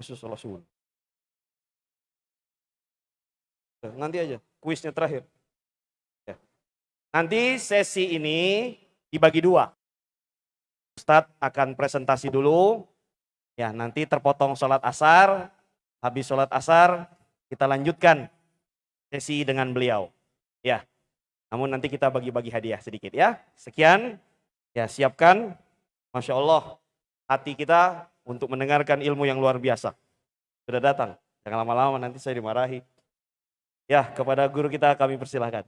khusus subuh. Nanti aja, kuisnya terakhir. Ya. Nanti sesi ini dibagi dua. Ustadz akan presentasi dulu. Ya, nanti terpotong sholat asar. Habis sholat asar, kita lanjutkan sesi dengan beliau. Ya, namun nanti kita bagi-bagi hadiah sedikit ya. Sekian, ya siapkan. Masya Allah, hati kita untuk mendengarkan ilmu yang luar biasa. Sudah datang, jangan lama-lama nanti saya dimarahi. Ya, kepada guru kita kami persilahkan.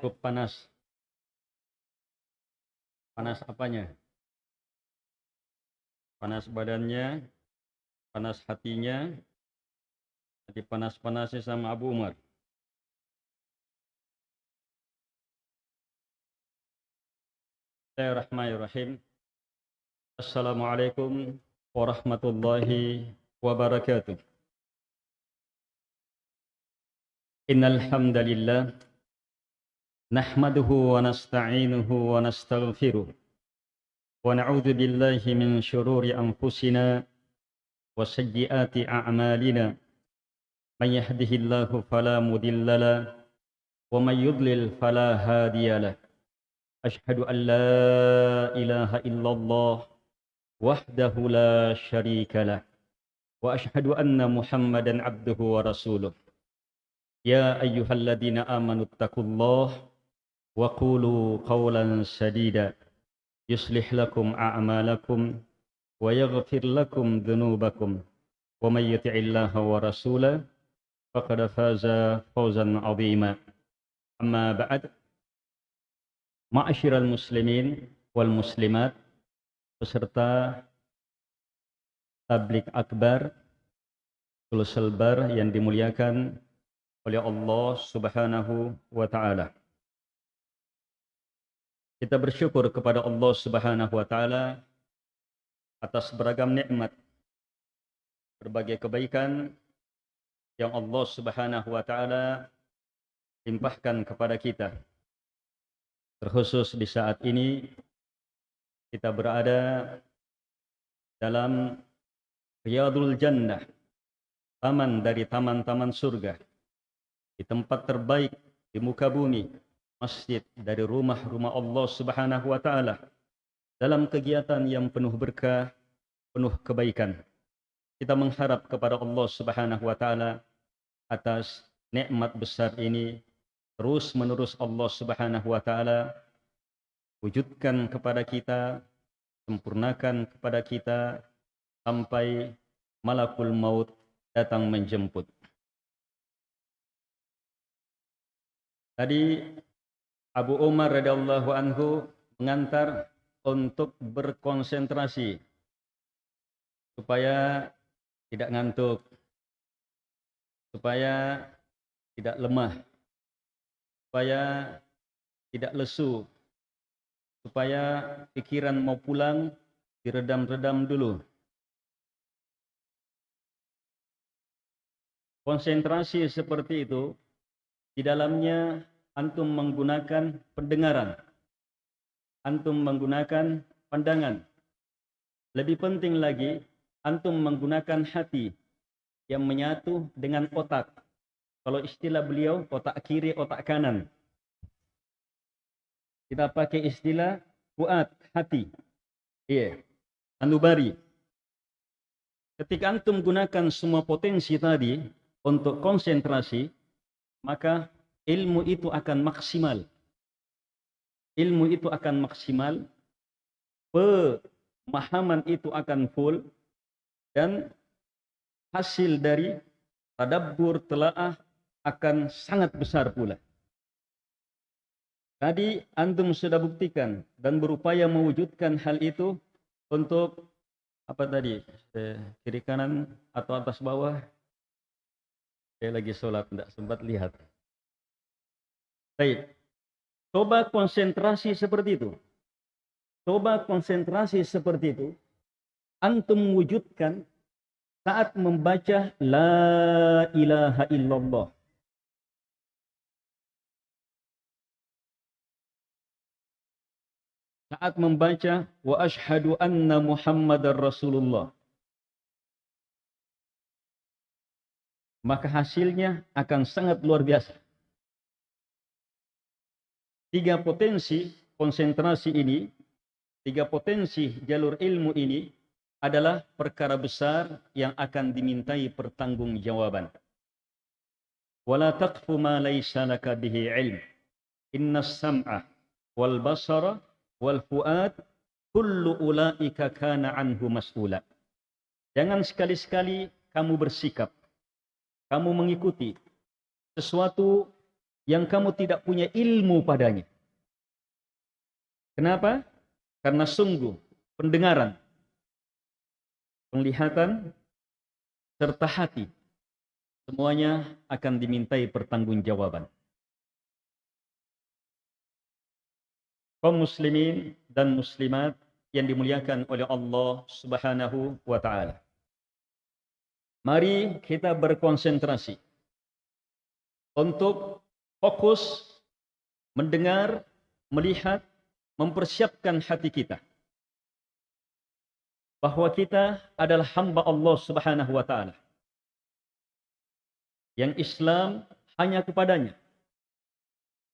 Cukup panas. Panas apanya? Panas badannya, panas hatinya, jadi panas-panasnya sama Abu Umar. Bismillahirrahmanirrahim. Assalamualaikum warahmatullahi wabarakatuh. Innal hamdalillah nahmaduhu wa nasta'inuhu wa nastaghfiruh ونعوذ بالله من شرور أنفسنا وسيئات أعمالنا. من يهده الله فلا مضل له ومن يضلل فلا هادي له. أشهد أن لا إله إلا الله وحده لا شريك له وأشهد أن محمدا عبده ورسوله. يا أيها الذين آمنوا اتقوا الله وقولوا قولا سديدا. يصلح لكم أعمالكم ويغفر لكم ذنوبكم ومن يطع الله ورسوله فقد فاز فوزا عظيما أما بعد معشر المسلمين والمسلمات بسرطة تبليغ أكبر Tulus selbar yang dimuliakan oleh Allah سبحانه وتعالى. Kita bersyukur kepada Allah Subhanahu wa taala atas beragam nikmat berbagai kebaikan yang Allah Subhanahu wa taala limpahkan kepada kita. Terkhusus di saat ini kita berada dalam Riyadul Jannah, taman dari taman-taman surga, di tempat terbaik di muka bumi, masjid dari rumah-rumah Allah Subhanahu wa taala dalam kegiatan yang penuh berkah, penuh kebaikan. Kita mengharap kepada Allah Subhanahu wa taala atas nikmat besar ini terus menerus Allah Subhanahu wa taala wujudkan kepada kita, sempurnakan kepada kita sampai malakul maut datang menjemput. Tadi Abu Umar radhiyallahu anhu mengantar untuk berkonsentrasi supaya tidak ngantuk, supaya tidak lemah, supaya tidak lesu, supaya pikiran mau pulang diredam-redam dulu. Konsentrasi seperti itu, di dalamnya antum menggunakan pendengaran, antum menggunakan pandangan. Lebih penting lagi, antum menggunakan hati yang menyatu dengan otak kalau istilah beliau otak kiri, otak kanan. Kita pakai istilah kuat hati. Iya. Anubari. Ketika antum gunakan semua potensi tadi untuk konsentrasi, maka ilmu itu akan maksimal. Ilmu itu akan maksimal, pemahaman itu akan full, dan hasil dari tadabbur, telaah, akan sangat besar pula. Tadi antum sudah buktikan dan berupaya mewujudkan hal itu untuk apa tadi eh, kiri kanan atau atas bawah. Saya lagi sholat tidak sempat lihat. Baik, coba konsentrasi seperti itu. Coba konsentrasi seperti itu. Antum wujudkan saat membaca La ilaha illallah. Saat membaca Wa ashadu anna Muhammadar Rasulullah. Maka hasilnya akan sangat luar biasa. Tiga potensi konsentrasi ini, tiga potensi jalur ilmu ini adalah perkara besar yang akan dimintai pertanggungjawaban. Wala taqfu ma laysa laka bihi ilm. Inna sam'a wal basara wal fuad kullu ulaika kana anhu mas'ula. Jangan sekali-sekali kamu bersikap, kamu mengikuti sesuatu yang kamu tidak punya ilmu padanya. Kenapa? Karena sungguh pendengaran penglihatan, serta hati. Semuanya akan dimintai pertanggungjawaban. Kaum muslimin dan muslimat yang dimuliakan oleh Allah Subhanahu wa taala. Mari kita berkonsentrasi untuk fokus mendengar, melihat, mempersiapkan hati kita bahwa kita adalah hamba Allah Subhanahu wa taala. Yang Islam hanya kepadanya,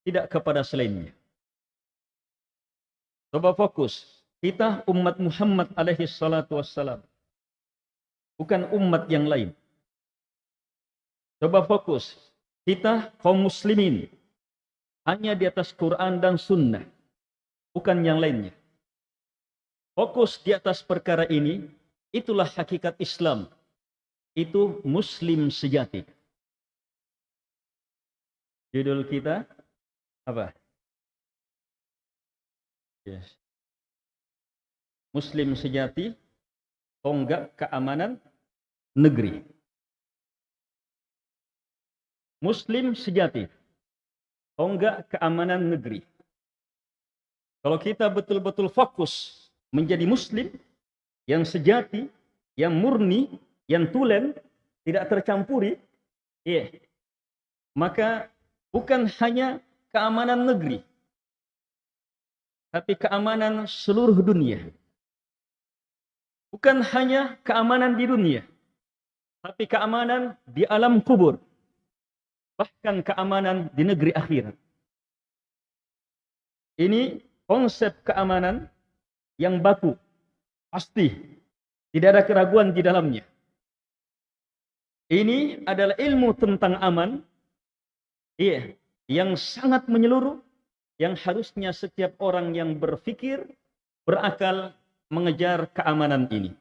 tidak kepada selainnya. Coba fokus, kita umat Muhammad alaihi salatu wassalam. Bukan umat yang lain. Coba fokus, kita kaum muslimin hanya di atas Quran dan sunnah, bukan yang lainnya fokus di atas perkara ini, itulah hakikat Islam. Itu Muslim sejati. Judul kita apa? Yes. Muslim sejati, tonggak keamanan negeri. Muslim sejati, tonggak keamanan negeri. Kalau kita betul-betul fokus menjadi muslim yang sejati, yang murni, yang tulen, tidak tercampuri, iya. Maka bukan hanya keamanan negeri, tapi keamanan seluruh dunia. Bukan hanya keamanan di dunia, tapi keamanan di alam kubur. Bahkan keamanan di negeri akhirat. Ini konsep keamanan yang baku. Pasti. Tidak ada keraguan di dalamnya. Ini adalah ilmu tentang aman. Iya. Yang sangat menyeluruh. Yang harusnya setiap orang yang berfikir, berakal, mengejar keamanan ini.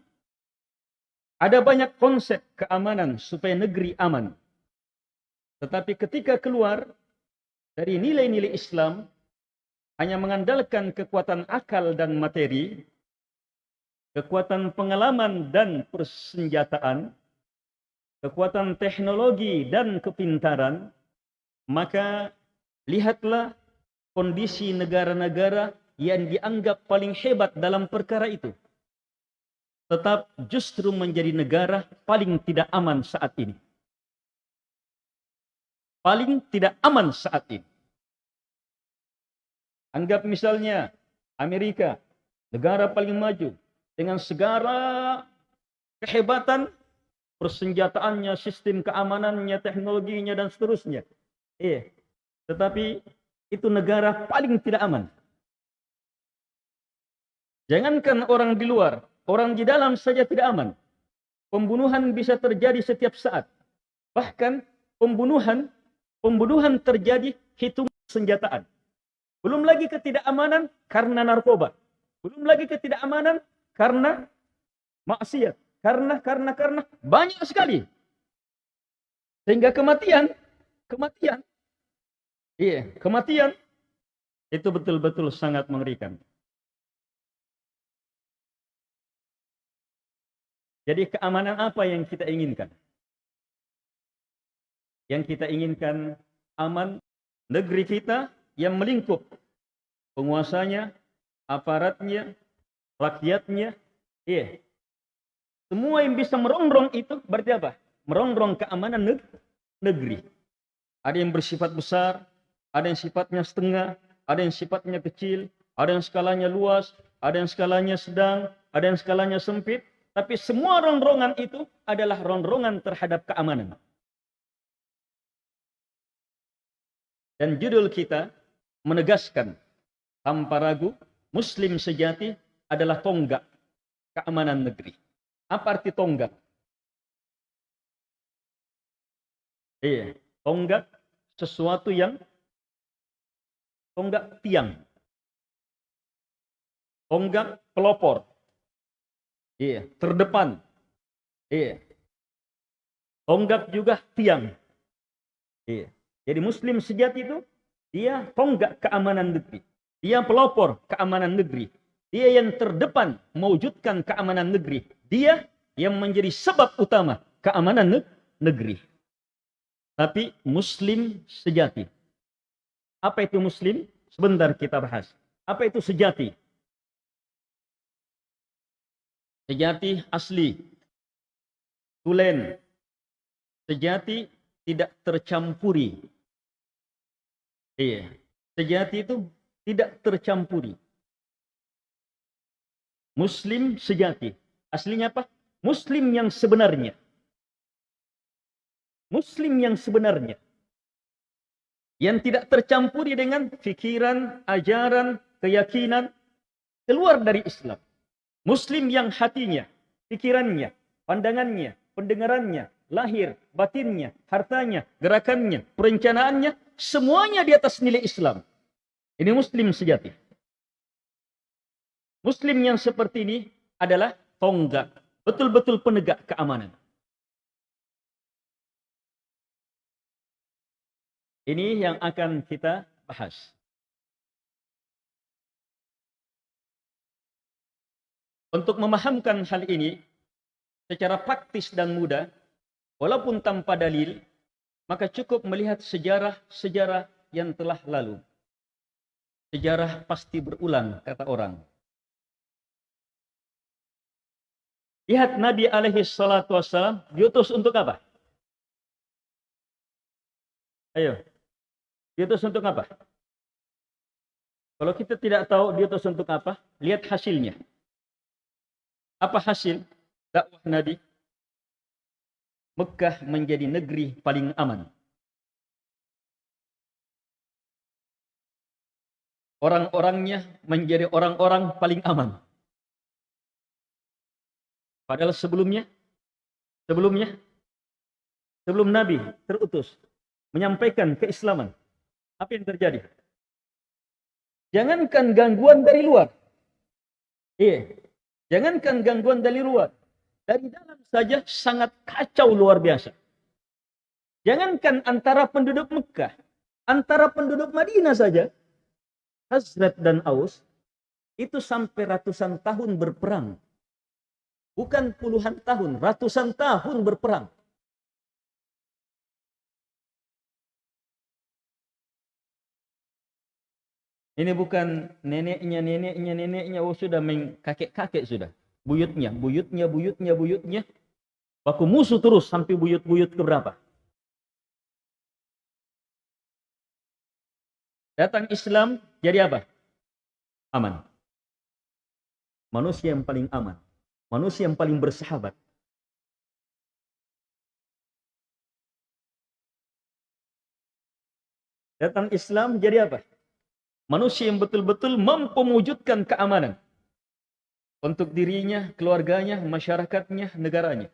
Ada banyak konsep keamanan supaya negeri aman. Tetapi ketika keluar dari nilai-nilai Islam, hanya mengandalkan kekuatan akal dan materi, kekuatan pengalaman dan persenjataan, kekuatan teknologi dan kepintaran, maka lihatlah kondisi negara-negara yang dianggap paling hebat dalam perkara itu. Tetap justru menjadi negara paling tidak aman saat ini. Paling tidak aman saat ini. Anggap misalnya Amerika, negara paling maju dengan segala kehebatan persenjataannya, sistem keamanannya, teknologinya dan seterusnya. Iya. Tetapi itu negara paling tidak aman. Jangankan orang di luar, orang di dalam saja tidak aman. Pembunuhan bisa terjadi setiap saat. Bahkan pembunuhan pembunuhan terjadi hitung senjataan. Belum lagi ketidakamanan karena narkoba. Belum lagi ketidakamanan karena maksiat. Karena, karena, karena. Banyak sekali. Sehingga kematian, kematian. Iya, kematian. Itu betul-betul sangat mengerikan. Jadi keamanan apa yang kita inginkan? Yang kita inginkan aman negeri kita yang melingkup penguasanya, aparatnya, rakyatnya, iya. Semua yang bisa merongrong itu berarti apa? Merongrong keamanan neg- negeri. Ada yang bersifat besar, ada yang sifatnya setengah, ada yang sifatnya kecil, ada yang skalanya luas, ada yang skalanya sedang, ada yang skalanya sempit. Tapi semua rongrongan itu adalah rongrongan terhadap keamanan. Dan judul kita menegaskan tanpa ragu, Muslim sejati adalah tonggak keamanan negeri. Apa arti tonggak? Iya, tonggak sesuatu yang tonggak tiang. Tonggak pelopor. Iya, terdepan. Iya. Tonggak juga tiang. Iya. Jadi muslim sejati itu dia tonggak keamanan negeri. Dia pelopor keamanan negeri. Dia yang terdepan mewujudkan keamanan negeri. Dia yang menjadi sebab utama keamanan negeri. Tapi muslim sejati. Apa itu muslim? Sebentar kita bahas. Apa itu sejati? Sejati asli. Tulen. Sejati tidak tercampuri. Iya. Sejati itu tidak tercampuri. Muslim sejati. Aslinya apa? Muslim yang sebenarnya. Muslim yang sebenarnya. Yang tidak tercampuri dengan fikiran, ajaran, keyakinan. Keluar dari Islam. Muslim yang hatinya, pikirannya, pandangannya, pendengarannya, lahir, batinnya, hartanya, gerakannya, perencanaannya, semuanya di atas nilai Islam. Ini muslim sejati. Muslim yang seperti ini adalah tonggak, betul-betul penegak keamanan. Ini yang akan kita bahas. Untuk memahamkan hal ini secara praktis dan mudah, walaupun tanpa dalil, maka cukup melihat sejarah-sejarah yang telah lalu. Sejarah pasti berulang, kata orang. Lihat Nabi alaihi salatu wassalam diutus untuk apa? Ayo. Diutus untuk apa? Kalau kita tidak tahu diutus untuk apa, lihat hasilnya. Apa hasil dakwah Nabi? Mekah menjadi negeri paling aman. Orang-orangnya menjadi orang-orang paling aman. Padahal sebelumnya, sebelumnya, sebelum Nabi terutus menyampaikan keislaman, apa yang terjadi? Jangankan gangguan dari luar. Iya, Jangankan gangguan dari luar. Dari dalam saja sangat kacau luar biasa. Jangankan antara penduduk Mekah. Antara penduduk Madinah saja. Hazrat dan Aus. Itu sampai ratusan tahun berperang. Bukan puluhan tahun. Ratusan tahun berperang. Ini bukan neneknya, neneknya, neneknya. Oh sudah kakek-kakek sudah. Buyutnya, buyutnya, buyutnya, buyutnya. Baku musuh terus sampai buyut-buyut ke berapa? Datang Islam jadi apa? Aman. Manusia yang paling aman. Manusia yang paling bersahabat. Datang Islam jadi apa? Manusia yang betul-betul mampu mewujudkan keamanan. Untuk dirinya, keluarganya, masyarakatnya, negaranya.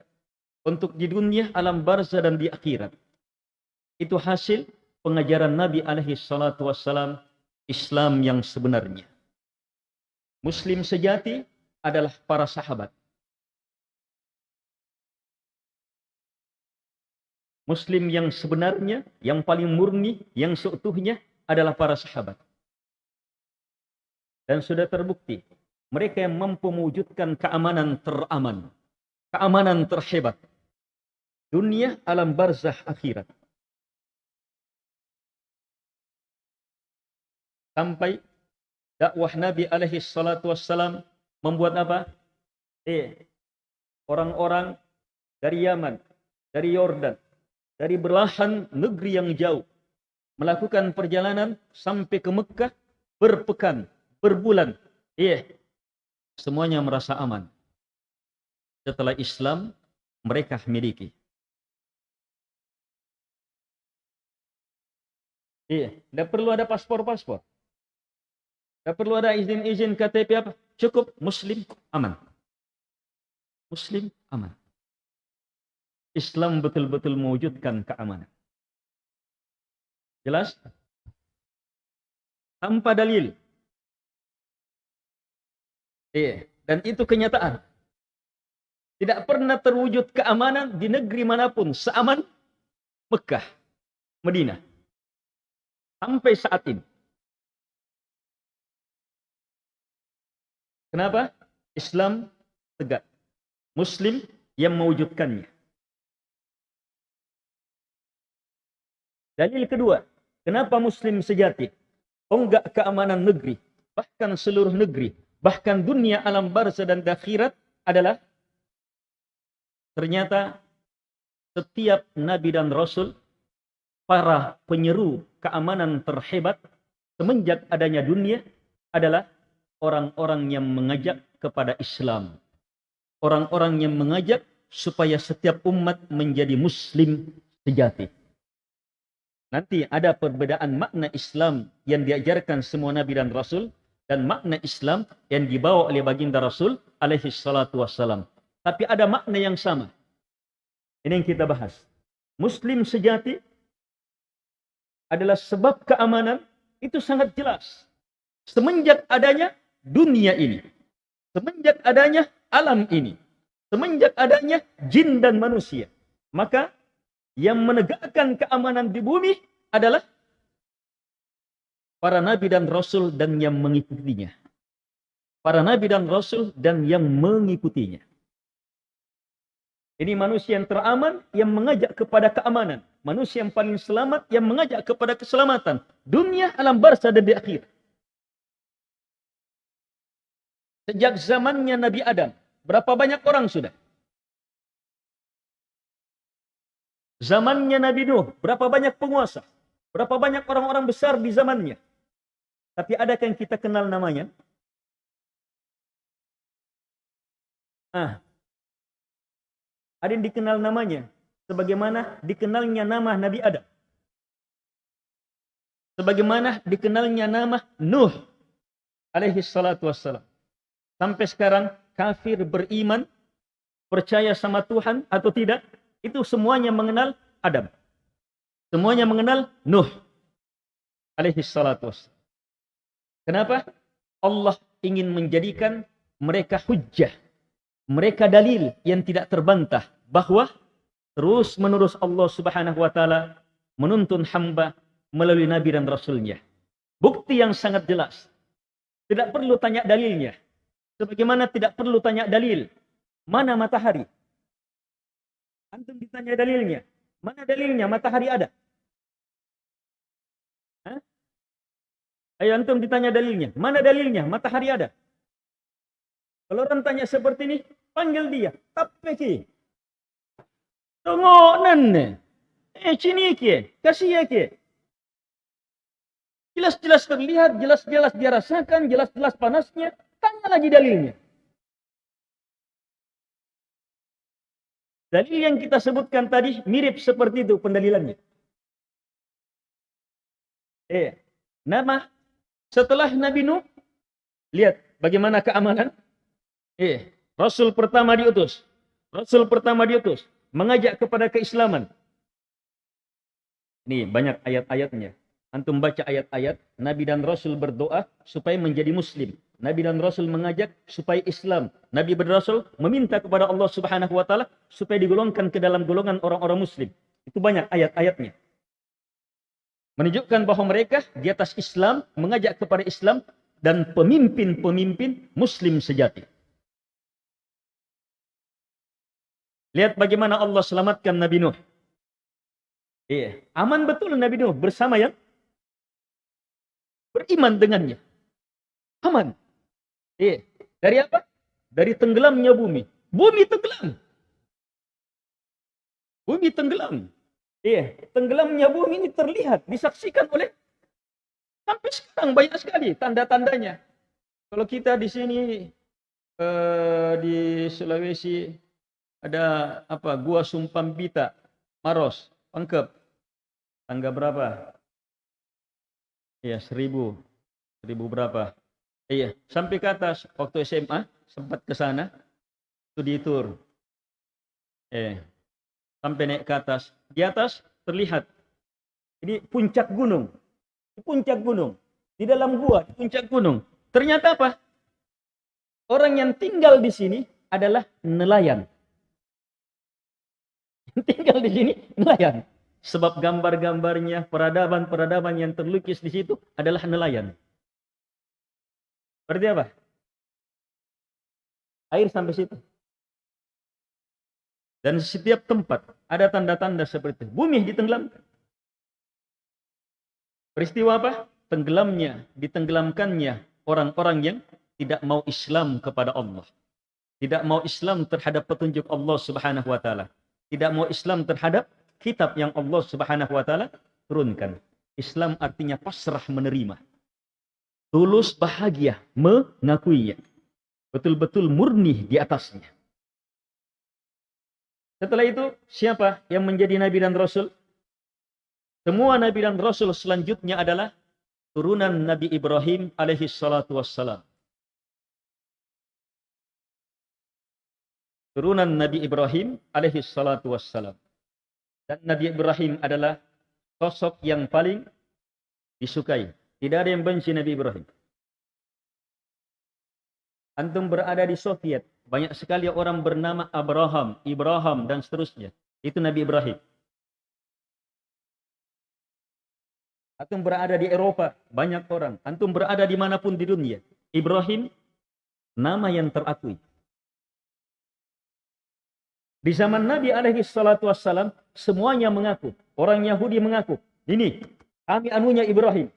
Untuk di dunia, alam barzah dan di akhirat. Itu hasil pengajaran Nabi alaihi salatu wassalam Islam yang sebenarnya. Muslim sejati adalah para sahabat. Muslim yang sebenarnya, yang paling murni, yang seutuhnya adalah para sahabat. Dan sudah terbukti, mereka yang mampu mewujudkan keamanan teraman, keamanan terhebat. Dunia, alam barzah, akhirat. Sampai dakwah Nabi alaihi salatu wassalam membuat apa? Eh, orang-orang dari Yaman, dari Yordan, dari belahan negeri yang jauh melakukan perjalanan sampai ke Mekah berpekan, berbulan. Iya, semuanya merasa aman. Setelah Islam mereka miliki. Iya, tidak perlu ada paspor-paspor. Tidak perlu ada izin-izin KTP apa. Cukup Muslim aman. Muslim aman. Islam betul-betul mewujudkan keamanan. Jelas? Tanpa dalil. Iya, dan itu kenyataan. Tidak pernah terwujud keamanan di negeri mana pun seaman Mekah, Medina. Sampai saat ini. Kenapa? Islam tegak. Muslim yang mewujudkannya. Dalil kedua, kenapa Muslim sejati? Enggak keamanan negeri, bahkan seluruh negeri, bahkan dunia alam barzah dan akhirat adalah ternyata setiap nabi dan rasul para penyeru keamanan terhebat semenjak adanya dunia adalah orang-orang yang mengajak kepada Islam. Orang-orang yang mengajak supaya setiap umat menjadi muslim sejati. Nanti ada perbedaan makna Islam yang diajarkan semua nabi dan rasul dan makna Islam yang dibawa oleh baginda Rasul alaihi salatu wassalam. Tapi ada makna yang sama. Ini yang kita bahas. Muslim sejati adalah sebab keamanan itu sangat jelas. Semenjak adanya dunia ini. Semenjak adanya alam ini. Semenjak adanya jin dan manusia. Maka yang menegakkan keamanan di bumi adalah para nabi dan rasul dan yang mengikutinya. Para nabi dan rasul dan yang mengikutinya. Ini manusia yang teraman yang mengajak kepada keamanan. Manusia yang paling selamat yang mengajak kepada keselamatan. Dunia, alam barzah dan di akhir. Sejak zamannya Nabi Adam, berapa banyak orang sudah? Zamannya Nabi Nuh, berapa banyak penguasa? Berapa banyak orang-orang besar di zamannya? Tapi adakah yang kita kenal namanya? Ah, ada yang dikenal namanya. Sebagaimana dikenalnya nama Nabi Adam. Sebagaimana dikenalnya nama Nuh. Alaihi salatu wassalam. Sampai sekarang kafir beriman. Percaya sama Tuhan atau tidak. Itu semuanya mengenal Adam. Semuanya mengenal Nuh. Alaihi salatu wassalam. Kenapa? Allah ingin menjadikan mereka hujjah mereka dalil yang tidak terbantah bahwa terus menerus Allah Subhanahu wa taala menuntun hamba melalui nabi dan rasulnya. Bukti yang sangat jelas. Tidak perlu tanya dalilnya. Sebagaimana tidak perlu tanya dalil. Mana matahari? Antum ditanya dalilnya. Mana dalilnya matahari ada? Ayo antum ditanya dalilnya. Mana dalilnya matahari ada? Kalau orang tanya seperti ini, panggil dia. Tapi. Tengok nan. Eh sini ki. Kasih ya ki. Jelas-jelas terlihat, jelas-jelas dia rasakan, jelas-jelas panasnya. Tanya lagi dalilnya. Dalil yang kita sebutkan tadi mirip seperti itu pendalilannya. Eh, nama setelah Nabi Nuh, lihat bagaimana keamanan Eh, Rasul pertama diutus. Rasul pertama diutus. Mengajak kepada keislaman. Ini banyak ayat-ayatnya. Antum baca ayat-ayat. Nabi dan Rasul berdoa supaya menjadi muslim. Nabi dan Rasul mengajak supaya Islam. Nabi dan Rasul meminta kepada Allah subhanahu wa ta'ala supaya digolongkan ke dalam golongan orang-orang muslim. Itu banyak ayat-ayatnya. Menunjukkan bahwa mereka di atas Islam, mengajak kepada Islam, dan pemimpin-pemimpin muslim sejati. Lihat bagaimana Allah selamatkan Nabi Nuh. Iya, aman betul Nabi Nuh bersama yang beriman dengannya. Aman. Iya, dari apa? Dari tenggelamnya bumi, Bumi tenggelam. Bumi tenggelam. Iya, tenggelamnya bumi ini terlihat, disaksikan oleh sampai sekarang banyak sekali tanda-tandanya. Kalau kita di sini eh, di Sulawesi ada apa? Gua Sumpambita, Maros, Pangkep. Tangga berapa? Iya, seribu. Seribu berapa? Iya, sampai ke atas. Waktu SMA, sempat ke sana. Studi tour. Eh, sampai naik ke atas. Di atas terlihat. Ini puncak gunung. Puncak gunung. Di dalam gua, di puncak gunung. Ternyata apa? Orang yang tinggal di sini adalah nelayan. Yang tinggal di sini nelayan. Sebab gambar-gambarnya, peradaban-peradaban yang terlukis di situ adalah nelayan. Berarti apa? Air sampai situ. Dan setiap tempat ada tanda-tanda seperti itu. Bumi ditenggelamkan. Peristiwa apa? Tenggelamnya, ditenggelamkannya orang-orang yang tidak mau Islam kepada Allah. Tidak mau Islam terhadap petunjuk Allah Subhanahu wa taala. Tidak mau Islam terhadap kitab yang Allah Subhanahu wa taala turunkan. Islam artinya pasrah menerima. Tulus bahagia mengakuinya. Betul-betul murni di atasnya. Setelah itu, siapa yang menjadi nabi dan rasul? Semua nabi dan rasul selanjutnya adalah turunan Nabi Ibrahim alaihi salatu wassalam. Turunan Nabi Ibrahim alaihi salatu wassalam. Dan Nabi Ibrahim adalah sosok yang paling disukai. Tidak ada yang benci Nabi Ibrahim. Antum berada di Soviet. Banyak sekali orang bernama Abraham, Ibrahim, dan seterusnya. Itu Nabi Ibrahim. Antum berada di Eropa. Banyak orang. Antum berada di mana pun di dunia. Ibrahim, nama yang terakui. Di zaman Nabi alaihi salatu wassalam, semuanya mengaku. Orang Yahudi mengaku. Ini, kami anunya Ibrahim.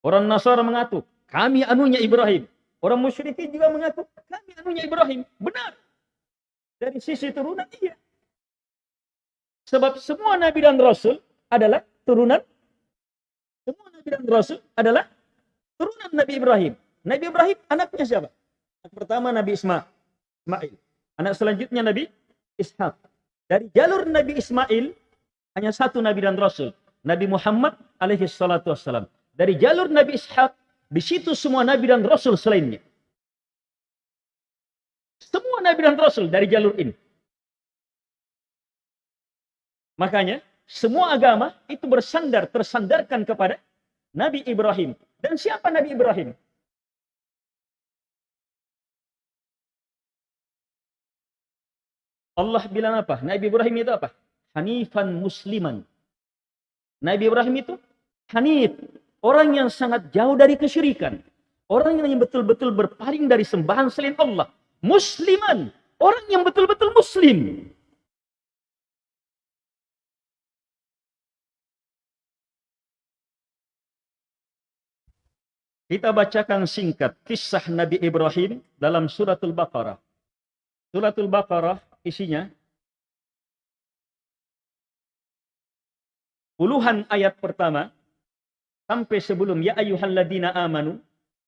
Orang Nasara mengaku. Kami anunya Ibrahim. Orang musyrikin juga mengaku. Kami anunya Ibrahim. Benar. Dari sisi turunan, iya. Sebab semua Nabi dan Rasul adalah turunan. Semua Nabi dan Rasul adalah turunan Nabi Ibrahim. Nabi Ibrahim anaknya siapa? Anak pertama Nabi Ismail. Ismail. Anak selanjutnya Nabi Ishak. Dari jalur Nabi Ismail hanya satu Nabi dan Rasul. Nabi Muhammad alaihi salatu wassalam. Dari jalur Nabi Ishak, di situ semua Nabi dan Rasul selainnya. Semua Nabi dan Rasul dari jalur ini. Makanya, semua agama itu bersandar, tersandarkan kepada Nabi Ibrahim. Dan siapa Nabi Ibrahim? Allah bilang apa? Nabi Ibrahim itu apa? Hanifan musliman. Nabi Ibrahim itu hanif. Orang yang sangat jauh dari kesyirikan. Orang yang betul-betul berpaling dari sembahan selain Allah. Musliman. Orang yang betul-betul muslim. Kita bacakan singkat kisah Nabi Ibrahim dalam suratul Baqarah. Suratul Baqarah isinya puluhan ayat pertama sampai sebelum ya ayyuhalladzina amanu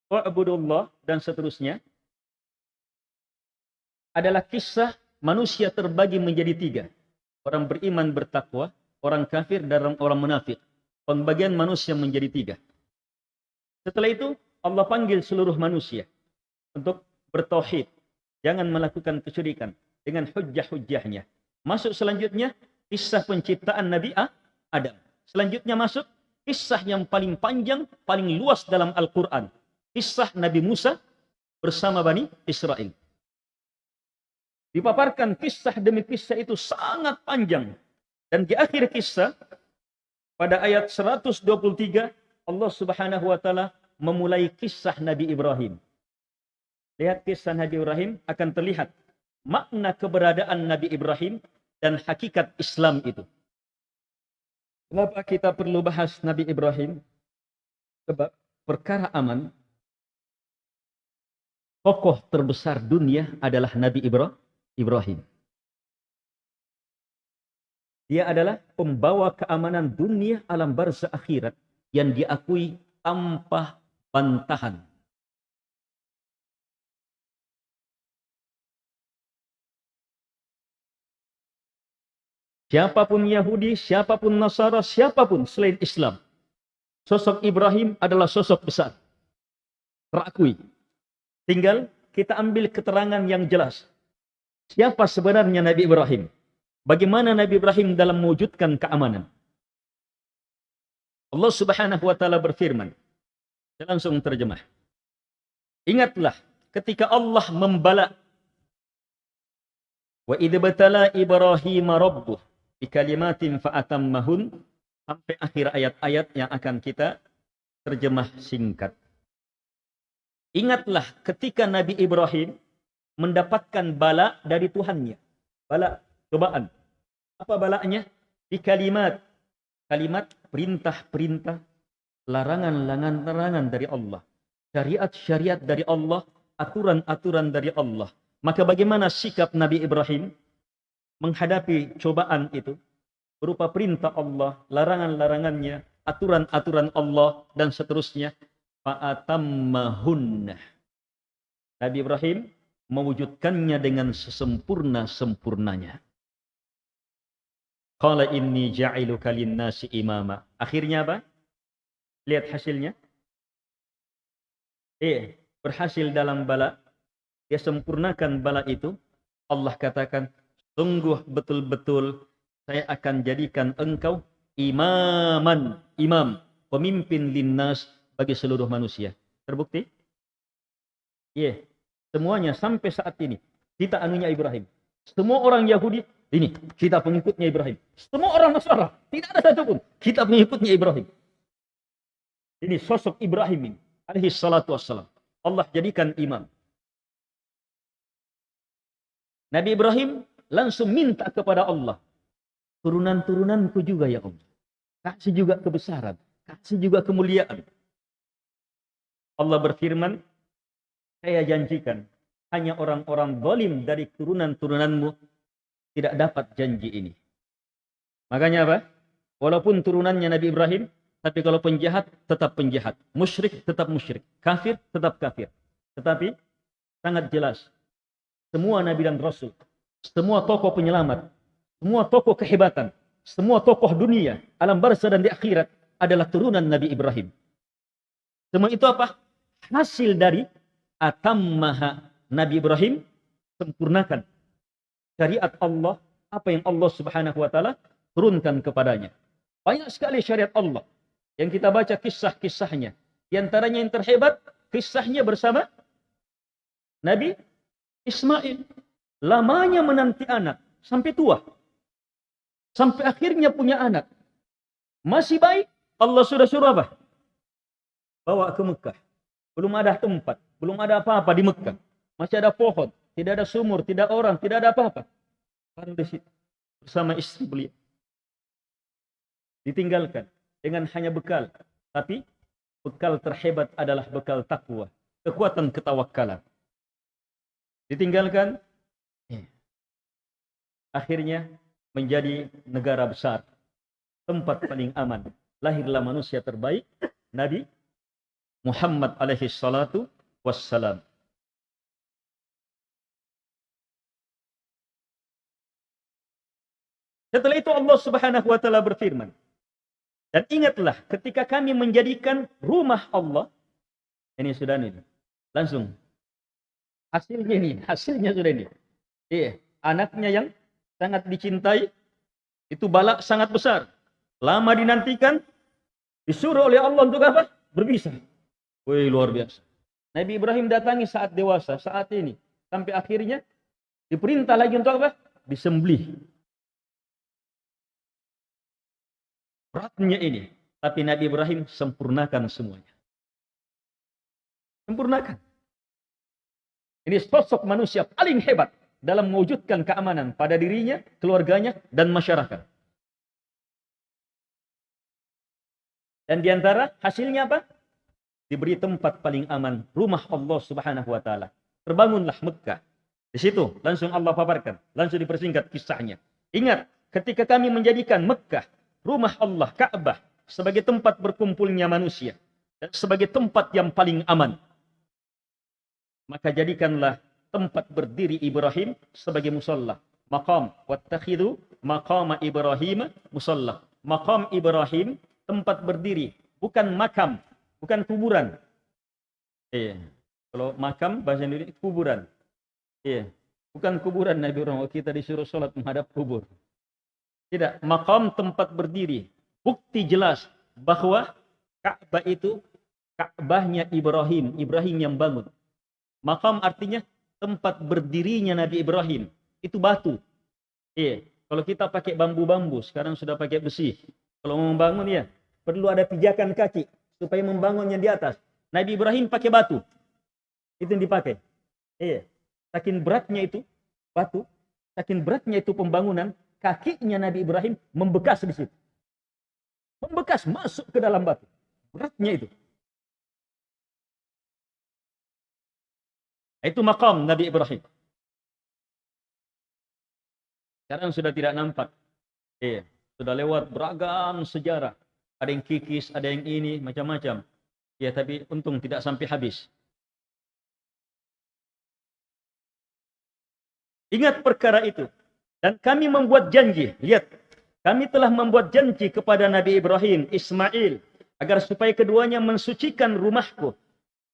wa'budullah dan seterusnya adalah kisah manusia terbagi menjadi tiga. Orang beriman bertakwa, orang kafir, dan orang munafik. Pembagian manusia menjadi tiga. Setelah itu Allah panggil seluruh manusia untuk bertauhid. Jangan melakukan kesyirikan dengan hujah-hujahnya. Masuk selanjutnya kisah penciptaan Nabi Adam. Selanjutnya masuk kisah yang paling panjang, paling luas dalam Al-Quran. Kisah Nabi Musa bersama Bani Israel. Dipaparkan kisah demi kisah itu sangat panjang. Dan di akhir kisah, pada ayat 123, Allah subhanahu wa ta'ala memulai kisah Nabi Ibrahim. Lihat kisah Nabi Ibrahim akan terlihat makna keberadaan Nabi Ibrahim dan hakikat Islam itu. Kenapa kita perlu bahas Nabi Ibrahim? Sebab perkara aman, tokoh terbesar dunia adalah Nabi Ibrahim. Dia adalah pembawa keamanan dunia alam barzah akhirat yang diakui tanpa bantahan. Siapa pun Yahudi, siapa pun Nasara, siapa pun selain Islam. Sosok Ibrahim adalah sosok besar. Terakui. Tinggal kita ambil keterangan yang jelas. Siapa sebenarnya Nabi Ibrahim? Bagaimana Nabi Ibrahim dalam mewujudkan keamanan? Allah Subhanahu wa taala berfirman. Saya langsung terjemah. Ingatlah ketika Allah membala Wa idh batala Ibrahim rabbuh bi kalimatin fa'atammahun sampai akhir ayat-ayat yang akan kita terjemah singkat. Ingatlah ketika Nabi Ibrahim mendapatkan bala dari Tuhannya. Bala, cobaan. Apa balanya? Di kalimat. Kalimat perintah-perintah, larangan-larangan dari Allah. Syariat-syariat dari Allah, aturan-aturan dari Allah. Maka bagaimana sikap Nabi Ibrahim menghadapi cobaan itu? Berupa perintah Allah, larangan-larangannya, aturan-aturan Allah, dan seterusnya. Fa'atammahunna. Nabi Ibrahim mewujudkannya dengan sesempurna-sempurnanya. Qala inni ja'iluka nasi imama. Akhirnya apa? Lihat hasilnya. Eh, berhasil dalam bala. Dia sempurnakan bala itu. Allah katakan, sungguh betul-betul saya akan jadikan engkau imaman, imam, pemimpin linnas bagi seluruh manusia. Terbukti? Iya. Yeah. Semuanya sampai saat ini kita anunya Ibrahim. Semua orang Yahudi ini kita pengikutnya Ibrahim. Semua orang Nasara tidak ada satupun kita pengikutnya Ibrahim. Ini sosok Ibrahim ini alaihi salatu wassalam. Allah jadikan imam. Nabi Ibrahim langsung minta kepada Allah. Turunan-turunanku juga ya Allah. Kasih juga kebesaran. Kasih juga kemuliaan. Allah berfirman, saya janjikan hanya orang-orang zalim dari turunan-turunanmu tidak dapat janji ini. Makanya apa? Walaupun turunannya Nabi Ibrahim, tapi kalau penjahat tetap penjahat, musyrik tetap musyrik, kafir tetap kafir. Tetapi sangat jelas semua nabi dan rasul, semua tokoh penyelamat, semua tokoh kehebatan, semua tokoh dunia, alam barzah dan di akhirat adalah turunan Nabi Ibrahim. Semua itu apa? Hasil dari atammaha Nabi Ibrahim sempurnakan syariat Allah apa yang Allah Subhanahu wa taala turunkan kepadanya. Banyak sekali syariat Allah yang kita baca kisah-kisahnya. Di antaranya yang terhebat kisahnya bersama Nabi Ismail. Lamanya menanti anak sampai tua. Sampai akhirnya punya anak. Masih baik, Allah sudah suruh apa? Bawa ke Mekah. Belum ada tempat. Belum ada apa-apa di Mekah. Masih ada pohon. Tidak ada sumur. Tidak orang. Tidak ada apa-apa. Baru di situ. Bersama istri beliau. Ditinggalkan. Dengan hanya bekal. Tapi bekal terhebat adalah bekal takwa. Kekuatan ketawakalan. Ditinggalkan. Akhirnya menjadi negara besar. Tempat paling aman. Lahirlah manusia terbaik. Nabi Muhammad alaihi salatu wassalam. Setelah itu Allah Subhanahu wa taala berfirman, dan ingatlah ketika kami menjadikan rumah Allah, ini sudah ini, langsung hasilnya ini, hasilnya sudah ini. Iya, anaknya yang sangat dicintai, itu balak sangat besar. Lama dinantikan, disuruh oleh Allah untuk apa? Berbisa. Wih, luar biasa. Nabi Ibrahim datangi saat dewasa, saat ini. Sampai akhirnya diperintah lagi untuk apa? Disembelih. Beratnya ini. Tapi Nabi Ibrahim sempurnakan semuanya. Sempurnakan. Ini sosok manusia paling hebat dalam mewujudkan keamanan pada dirinya, keluarganya, dan masyarakat. Dan di antara hasilnya apa? diberi tempat paling aman, rumah Allah Subhanahu wa taala. Terbangunlah Mekah Di situ langsung Allah paparkan, langsung dipersingkat kisahnya. Ingat, ketika kami menjadikan Mekah, rumah Allah, Ka'bah, sebagai tempat berkumpulnya manusia, dan sebagai tempat yang paling aman. Maka jadikanlah tempat berdiri Ibrahim sebagai musalla. Maqam, wattakhidu maqama Ibrahim musalla. Maqam Ibrahim, tempat berdiri, bukan makam, bukan kuburan. Iya. Kalau makam bahasa Indonesia kuburan. Iya. Bukan kuburan Nabi Ibrahim. Kita disuruh sholat menghadap kubur. Tidak. Makam tempat berdiri. Bukti jelas bahwa Ka'bah itu Ka'bahnya Ibrahim. Ibrahim yang bangun. Makam artinya tempat berdirinya Nabi Ibrahim. Itu batu. Iya. Kalau kita pakai bambu-bambu, sekarang sudah pakai besi. Kalau mau membangun ya, perlu ada pijakan kaki supaya membangunnya di atas. Nabi Ibrahim pakai batu. Itu yang dipakai. Iya. Saking beratnya itu batu, saking beratnya itu pembangunan, kakinya Nabi Ibrahim membekas di situ. Membekas masuk ke dalam batu. Beratnya itu. Itu makam Nabi Ibrahim. Sekarang sudah tidak nampak. Iya, sudah lewat beragam sejarah. Ada yang kikis, ada yang ini, macam-macam. Ya, tapi untung tidak sampai habis. Ingat perkara itu. Dan kami membuat janji. Lihat. Kami telah membuat janji kepada Nabi Ibrahim, Ismail. Agar supaya keduanya mensucikan rumahku.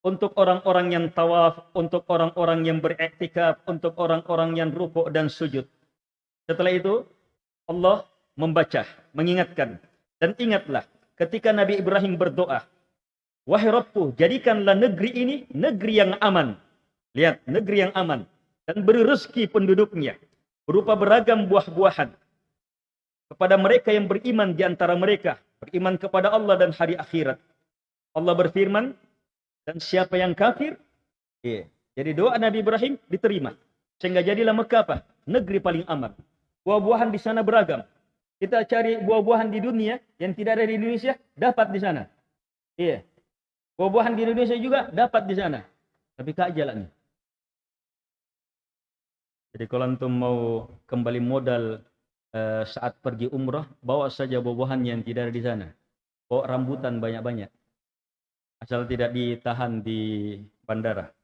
Untuk orang-orang yang tawaf. Untuk orang-orang yang beriktikaf. Untuk orang-orang yang rukuk dan sujud. Setelah itu. Allah membaca. Mengingatkan. Dan ingatlah. Ketika Nabi Ibrahim berdoa. Wahai Rabbku, jadikanlah negeri ini negeri yang aman. Lihat, negeri yang aman dan beri rezeki penduduknya berupa beragam buah-buahan kepada mereka yang beriman di antara mereka, beriman kepada Allah dan hari akhirat. Allah berfirman, dan siapa yang kafir, iya. jadi doa Nabi Ibrahim diterima. Sehingga jadilah Mekah apa? Negeri paling aman. Buah-buahan di sana beragam. Kita cari buah-buahan di dunia yang tidak ada di Indonesia, dapat di sana. Iya. Buah-buahan di Indonesia juga dapat di sana. Tapi kak jalannya. Jadi kalau antum mau kembali modal uh, saat pergi umrah, bawa saja buah-buahan yang tidak ada di sana. Bawa rambutan banyak-banyak. Asal tidak ditahan di bandara.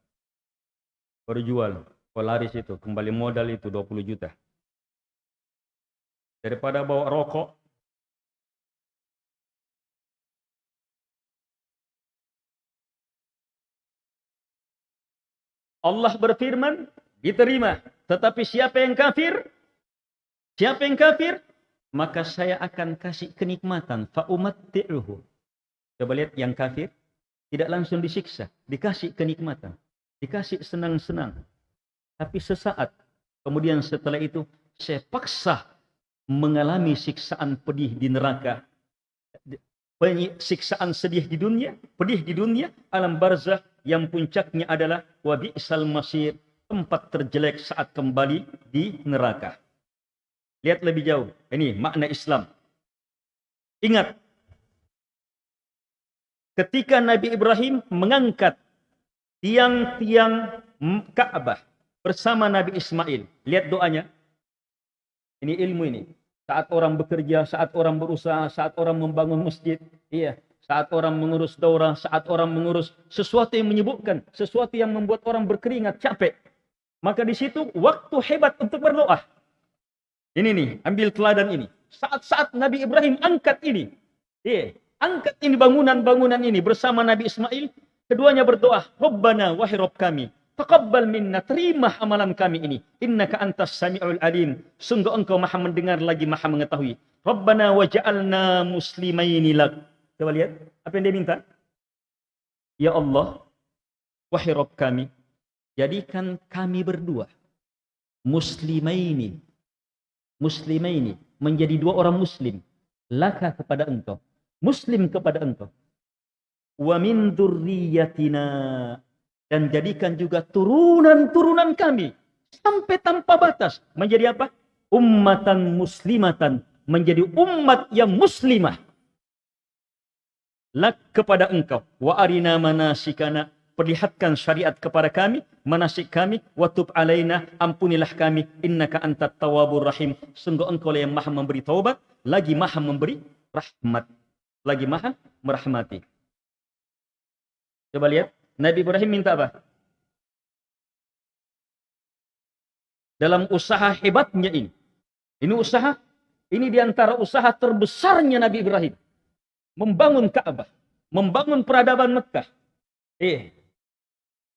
Baru jual. Kalau laris itu, kembali modal itu 20 juta. Daripada bawa rokok, Allah berfirman, diterima. Tetapi siapa yang kafir? Siapa yang kafir? Maka saya akan kasih kenikmatan. Fa'umatti'uhu. Coba lihat yang kafir. Tidak langsung disiksa. Dikasih kenikmatan. Dikasih senang-senang. Tapi sesaat. Kemudian setelah itu. Saya paksa mengalami siksaan pedih di neraka. Siksaan sedih di dunia. Pedih di dunia. Alam barzah. Yang puncaknya adalah. Wabi'sal masir tempat terjelek saat kembali di neraka. Lihat lebih jauh. Ini makna Islam. Ingat. Ketika Nabi Ibrahim mengangkat tiang-tiang Ka'bah bersama Nabi Ismail. Lihat doanya. Ini ilmu ini. Saat orang bekerja, saat orang berusaha, saat orang membangun masjid. Iya. Saat orang mengurus daurah, saat orang mengurus sesuatu yang menyebutkan. Sesuatu yang membuat orang berkeringat, capek. Maka di situ waktu hebat untuk berdoa. Ini nih, ambil teladan ini. Saat-saat Nabi Ibrahim angkat ini. Iya, angkat ini bangunan-bangunan ini bersama Nabi Ismail. Keduanya berdoa, Rabbana wahai Rabb kami. Taqabbal minna, terima amalan kami ini. Innaka antas sami'ul alim. Sungguh engkau maha mendengar lagi maha mengetahui. Rabbana waja'alna muslimaini lak. Coba lihat, apa yang dia minta? Ya Allah, wahai Rabb kami, jadikan kami berdua muslimaini muslimaini menjadi dua orang muslim laka kepada engkau muslim kepada engkau. Wa min dzurriyyatina dan jadikan juga turunan-turunan kami sampai tanpa batas. Menjadi apa? Ummatan muslimatan. Menjadi umat yang muslimah. Lak kepada engkau. Wa arina manasikana. Perlihatkan syariat kepada kami, manasik kami, watub alaina, ampunilah kami, innaka antat tawabur rahim. Sungguh engkau yang maha memberi taubat, lagi maha memberi rahmat. Lagi maha merahmati. Coba lihat, Nabi Ibrahim minta apa? Dalam usaha hebatnya ini. Ini usaha, ini di antara usaha terbesarnya Nabi Ibrahim. Membangun Ka'bah. Membangun peradaban Mekah. Eh,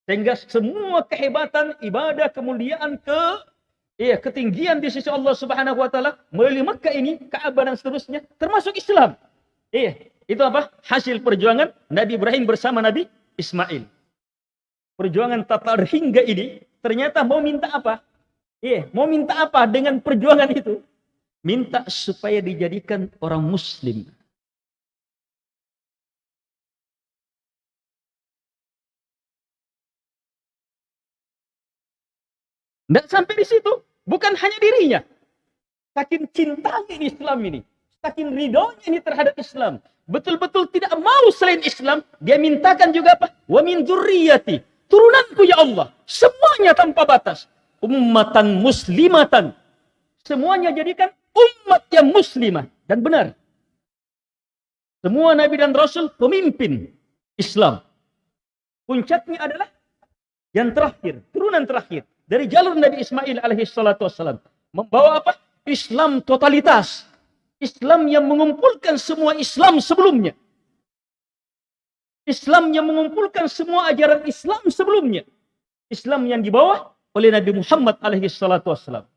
sehingga semua kehebatan, ibadah, kemuliaan, ke eh, ketinggian di sisi Allah Subhanahu wa taala melalui Mekah ini, Ka'bah dan seterusnya termasuk Islam. Eh, itu apa? Hasil perjuangan Nabi Ibrahim bersama Nabi Ismail. Perjuangan tatar hingga ini ternyata mau minta apa? Eh, mau minta apa dengan perjuangan itu? Minta supaya dijadikan orang muslim. Tidak sampai di situ. Bukan hanya dirinya. Saking cintanya Islam ini. Saking ridhonya ini terhadap Islam. Betul-betul tidak mau selain Islam. Dia mintakan juga apa? Wa min dzurriyyati. Turunanku ya Allah. Semuanya tanpa batas. Ummatan muslimatan. Semuanya jadikan umat yang muslimah. Dan benar. Semua Nabi dan Rasul pemimpin Islam. Puncaknya adalah yang terakhir. Turunan terakhir dari jalur Nabi Ismail alaihi salatu wassalam. Membawa apa? Islam totalitas. Islam yang mengumpulkan semua Islam sebelumnya. Islam yang mengumpulkan semua ajaran Islam sebelumnya. Islam yang dibawa oleh Nabi Muhammad alaihi salatu wassalam.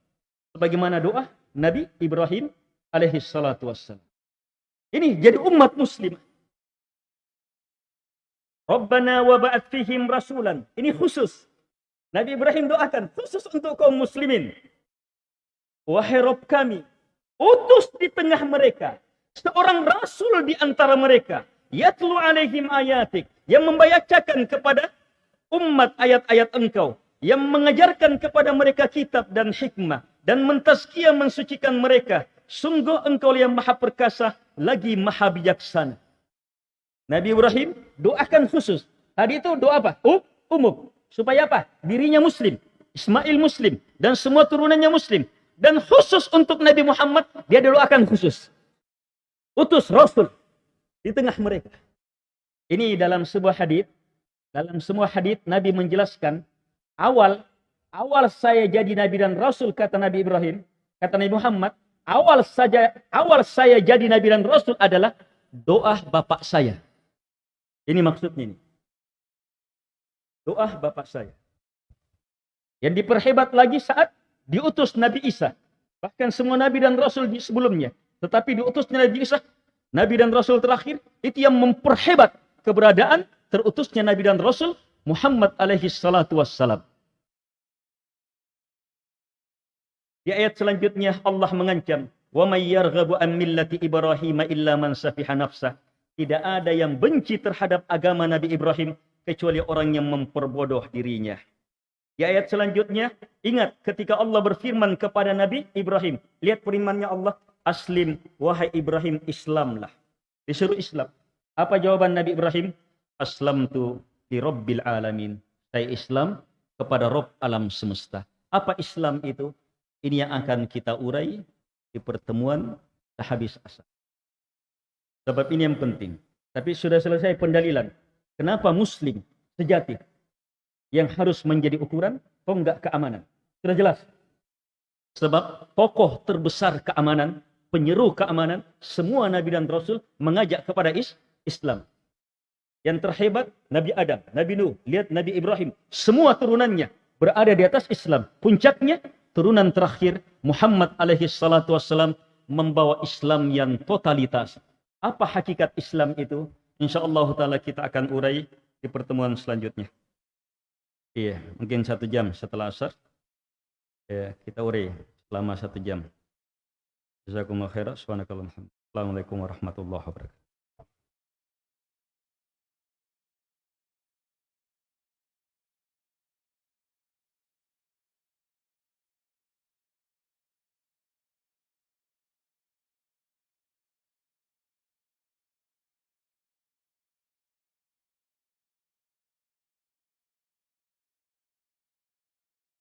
Sebagaimana doa Nabi Ibrahim alaihi salatu wassalam. Ini jadi umat muslim. Rabbana wa fihim rasulan. Ini khusus Nabi Ibrahim doakan khusus untuk kaum muslimin. Wahai Rob kami, utus di tengah mereka seorang rasul di antara mereka. Yatlu alaihim ayatik. Yang membacakan kepada umat ayat-ayat engkau. Yang mengajarkan kepada mereka kitab dan hikmah. Dan mentazkiyah mensucikan mereka. Sungguh engkau yang maha perkasa, lagi maha bijaksana. Nabi Ibrahim doakan khusus. Tadi itu doa apa? Umum. Supaya apa? Dirinya muslim. Ismail muslim. Dan semua turunannya muslim. Dan khusus untuk Nabi Muhammad, dia doakan khusus. Utus Rasul di tengah mereka. Ini dalam sebuah hadis, dalam semua hadis Nabi menjelaskan awal awal saya jadi nabi dan rasul kata Nabi Ibrahim, kata Nabi Muhammad, awal saja awal saya jadi nabi dan rasul adalah doa bapak saya. Ini maksudnya ini doa bapak saya. Yang diperhebat lagi saat diutus Nabi Isa. Bahkan semua Nabi dan Rasul sebelumnya. Tetapi diutusnya Nabi Isa, Nabi dan Rasul terakhir, itu yang memperhebat keberadaan terutusnya Nabi dan Rasul Muhammad alaihi salatu wassalam. Di ayat selanjutnya Allah mengancam, "Wa may an millati Ibrahim illa man safiha nafsah." Tidak ada yang benci terhadap agama Nabi Ibrahim kecuali orang yang memperbodoh dirinya. Di ayat selanjutnya, ingat ketika Allah berfirman kepada Nabi Ibrahim. Lihat firmannya Allah, Aslim, wahai Ibrahim, Islamlah. Disuruh Islam. Apa jawaban Nabi Ibrahim? Aslam tu di Rabbil Alamin. Saya Islam kepada Rob alam semesta. Apa Islam itu? Ini yang akan kita urai di pertemuan sehabis asar. Sebab ini yang penting. Tapi sudah selesai pendalilan. Kenapa muslim sejati yang harus menjadi ukuran? Kok enggak keamanan? Sudah jelas. Sebab tokoh terbesar keamanan, penyeru keamanan, semua Nabi dan Rasul mengajak kepada is Islam. Yang terhebat Nabi Adam, Nabi Nuh, lihat Nabi Ibrahim. Semua turunannya berada di atas Islam. Puncaknya turunan terakhir Muhammad alaihi salatu wassalam membawa Islam yang totalitas. Apa hakikat Islam itu? InsyaAllah ta'ala kita akan urai di pertemuan selanjutnya. Iya, mungkin satu jam setelah asar. Ya, kita urai selama satu jam. Jazakumullah khairan. Assalamualaikum warahmatullahi wabarakatuh.